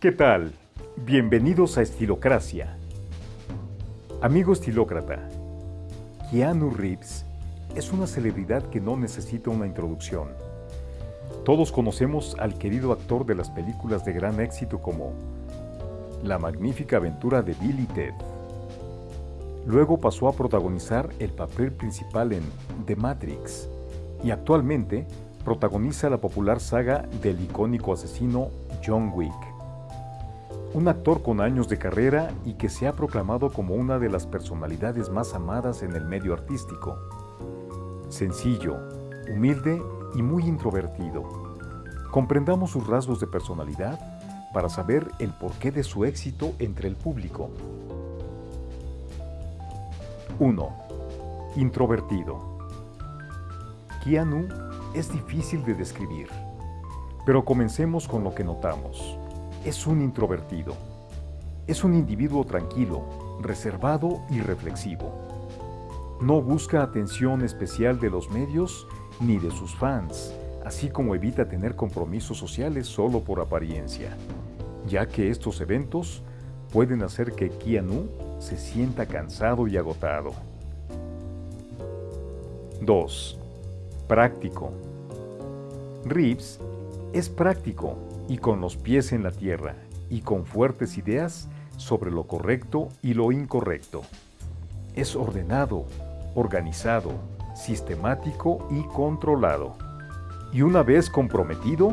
¿Qué tal? Bienvenidos a Estilocracia. Amigo estilócrata, Keanu Reeves es una celebridad que no necesita una introducción. Todos conocemos al querido actor de las películas de gran éxito como La magnífica aventura de Bill y Ted. Luego pasó a protagonizar el papel principal en The Matrix y actualmente protagoniza la popular saga del icónico asesino John Wick un actor con años de carrera y que se ha proclamado como una de las personalidades más amadas en el medio artístico. Sencillo, humilde y muy introvertido. Comprendamos sus rasgos de personalidad para saber el porqué de su éxito entre el público. 1. Introvertido. Keanu es difícil de describir, pero comencemos con lo que notamos es un introvertido. Es un individuo tranquilo, reservado y reflexivo. No busca atención especial de los medios ni de sus fans, así como evita tener compromisos sociales solo por apariencia, ya que estos eventos pueden hacer que Keanu se sienta cansado y agotado. 2. Práctico. Reeves es práctico y con los pies en la tierra y con fuertes ideas sobre lo correcto y lo incorrecto. Es ordenado, organizado, sistemático y controlado. Y una vez comprometido,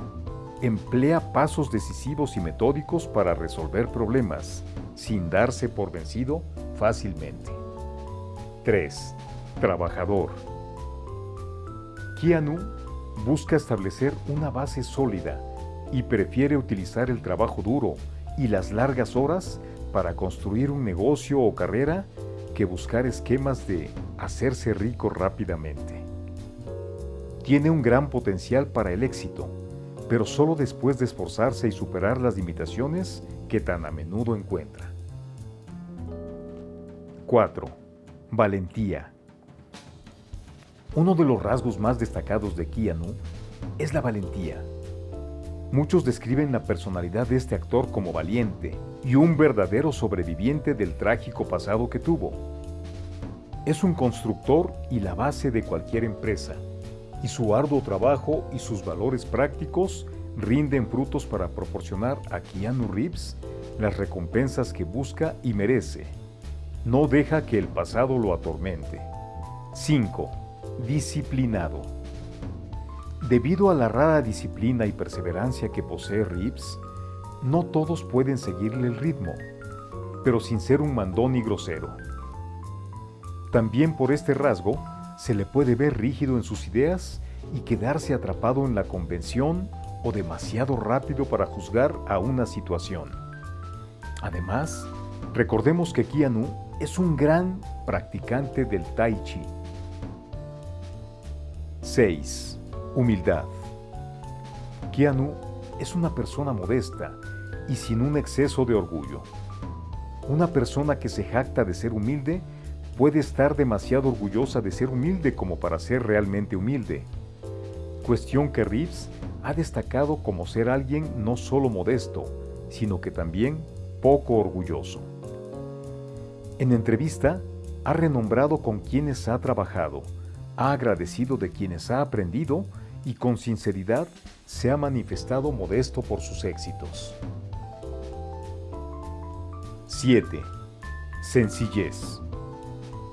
emplea pasos decisivos y metódicos para resolver problemas, sin darse por vencido fácilmente. 3. Trabajador. Keanu busca establecer una base sólida y prefiere utilizar el trabajo duro y las largas horas para construir un negocio o carrera que buscar esquemas de hacerse rico rápidamente. Tiene un gran potencial para el éxito, pero solo después de esforzarse y superar las limitaciones que tan a menudo encuentra. 4. Valentía. Uno de los rasgos más destacados de Keanu es la valentía. Muchos describen la personalidad de este actor como valiente y un verdadero sobreviviente del trágico pasado que tuvo. Es un constructor y la base de cualquier empresa, y su arduo trabajo y sus valores prácticos rinden frutos para proporcionar a Keanu Reeves las recompensas que busca y merece. No deja que el pasado lo atormente. 5. Disciplinado. Debido a la rara disciplina y perseverancia que posee Reeves, no todos pueden seguirle el ritmo, pero sin ser un mandón y grosero. También por este rasgo se le puede ver rígido en sus ideas y quedarse atrapado en la convención o demasiado rápido para juzgar a una situación. Además, recordemos que Keanu es un gran practicante del Tai Chi. 6. Humildad. Keanu es una persona modesta y sin un exceso de orgullo. Una persona que se jacta de ser humilde puede estar demasiado orgullosa de ser humilde como para ser realmente humilde. Cuestión que Reeves ha destacado como ser alguien no solo modesto, sino que también poco orgulloso. En entrevista, ha renombrado con quienes ha trabajado, ha agradecido de quienes ha aprendido y con sinceridad se ha manifestado modesto por sus éxitos. 7. Sencillez.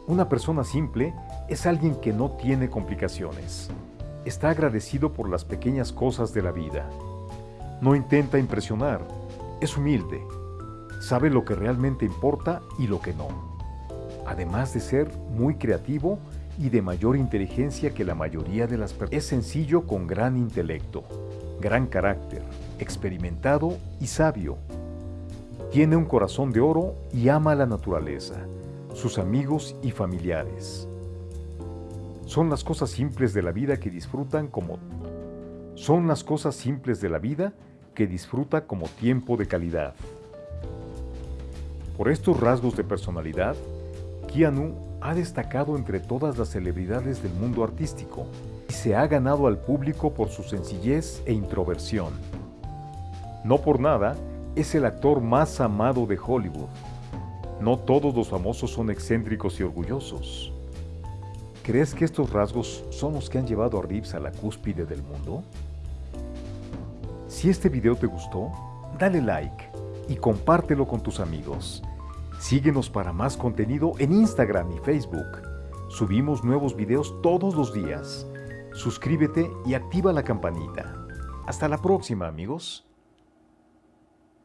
Una persona simple es alguien que no tiene complicaciones. Está agradecido por las pequeñas cosas de la vida. No intenta impresionar, es humilde, sabe lo que realmente importa y lo que no. Además de ser muy creativo y de mayor inteligencia que la mayoría de las personas. Es sencillo con gran intelecto, gran carácter, experimentado y sabio. Tiene un corazón de oro y ama la naturaleza, sus amigos y familiares. Son las cosas simples de la vida que disfrutan como son las cosas simples de la vida que disfruta como tiempo de calidad. Por estos rasgos de personalidad, Keanu ha destacado entre todas las celebridades del mundo artístico y se ha ganado al público por su sencillez e introversión. No por nada, es el actor más amado de Hollywood. No todos los famosos son excéntricos y orgullosos. ¿Crees que estos rasgos son los que han llevado a Reeves a la cúspide del mundo? Si este video te gustó, dale like y compártelo con tus amigos. Síguenos para más contenido en Instagram y Facebook. Subimos nuevos videos todos los días. Suscríbete y activa la campanita. Hasta la próxima amigos.